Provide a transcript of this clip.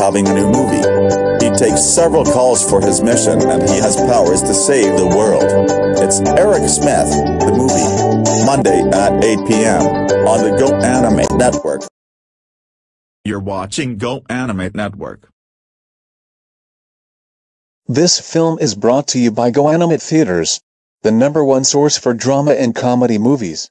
having a new movie. He takes several calls for his mission and he has powers to save the world. It's Eric Smith, the movie, Monday at 8 p.m. on the Go Animate Network. You're watching Go Animate Network. This film is brought to you by GoAnimate Theaters, the number one source for drama and comedy movies.